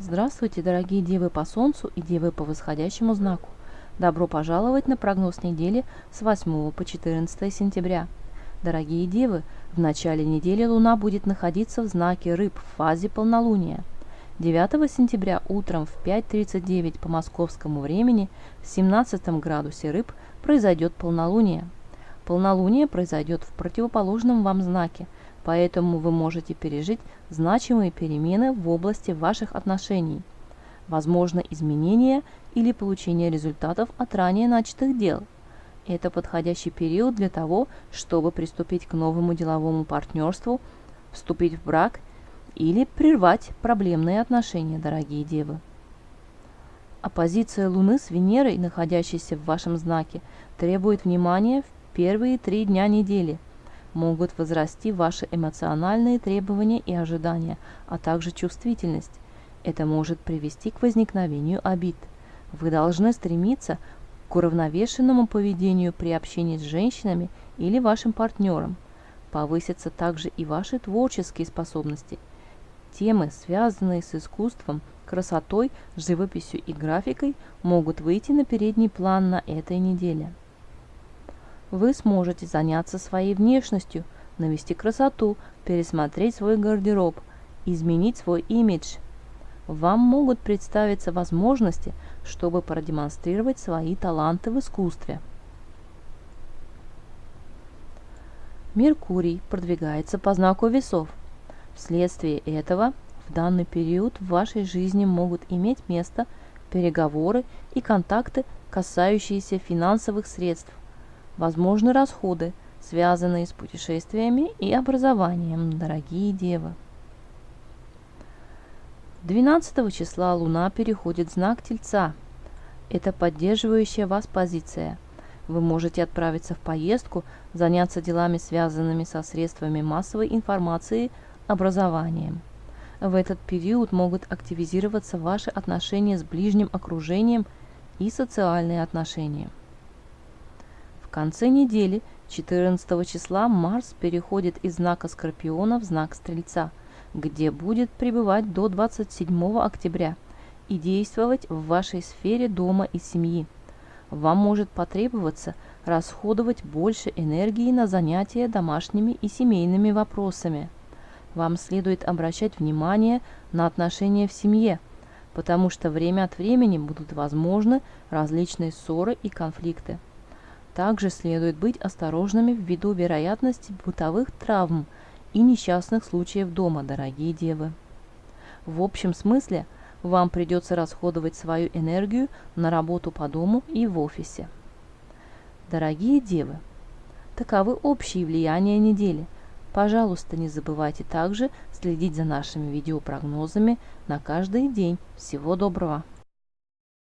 Здравствуйте, дорогие девы по Солнцу и девы по восходящему знаку. Добро пожаловать на прогноз недели с 8 по 14 сентября. Дорогие девы, в начале недели Луна будет находиться в знаке Рыб в фазе полнолуния. 9 сентября утром в 5.39 по московскому времени в 17 градусе Рыб произойдет полнолуние. Полнолуние произойдет в противоположном вам знаке – поэтому вы можете пережить значимые перемены в области ваших отношений. Возможно изменение или получение результатов от ранее начатых дел. Это подходящий период для того, чтобы приступить к новому деловому партнерству, вступить в брак или прервать проблемные отношения, дорогие девы. Оппозиция Луны с Венерой, находящейся в вашем знаке, требует внимания в первые три дня недели – могут возрасти ваши эмоциональные требования и ожидания, а также чувствительность. Это может привести к возникновению обид. Вы должны стремиться к уравновешенному поведению при общении с женщинами или вашим партнером. Повысятся также и ваши творческие способности. Темы, связанные с искусством, красотой, живописью и графикой, могут выйти на передний план на этой неделе вы сможете заняться своей внешностью, навести красоту, пересмотреть свой гардероб, изменить свой имидж. Вам могут представиться возможности, чтобы продемонстрировать свои таланты в искусстве. Меркурий продвигается по знаку весов. Вследствие этого в данный период в вашей жизни могут иметь место переговоры и контакты, касающиеся финансовых средств, Возможны расходы, связанные с путешествиями и образованием, дорогие девы. 12 числа Луна переходит в знак Тельца. Это поддерживающая вас позиция. Вы можете отправиться в поездку, заняться делами, связанными со средствами массовой информации, образованием. В этот период могут активизироваться ваши отношения с ближним окружением и социальные отношения конце недели, 14 числа, Марс переходит из знака Скорпиона в знак Стрельца, где будет пребывать до 27 октября и действовать в вашей сфере дома и семьи. Вам может потребоваться расходовать больше энергии на занятия домашними и семейными вопросами. Вам следует обращать внимание на отношения в семье, потому что время от времени будут возможны различные ссоры и конфликты. Также следует быть осторожными ввиду вероятности бытовых травм и несчастных случаев дома, дорогие девы. В общем смысле вам придется расходовать свою энергию на работу по дому и в офисе. Дорогие девы, таковы общие влияния недели. Пожалуйста, не забывайте также следить за нашими видеопрогнозами на каждый день. Всего доброго!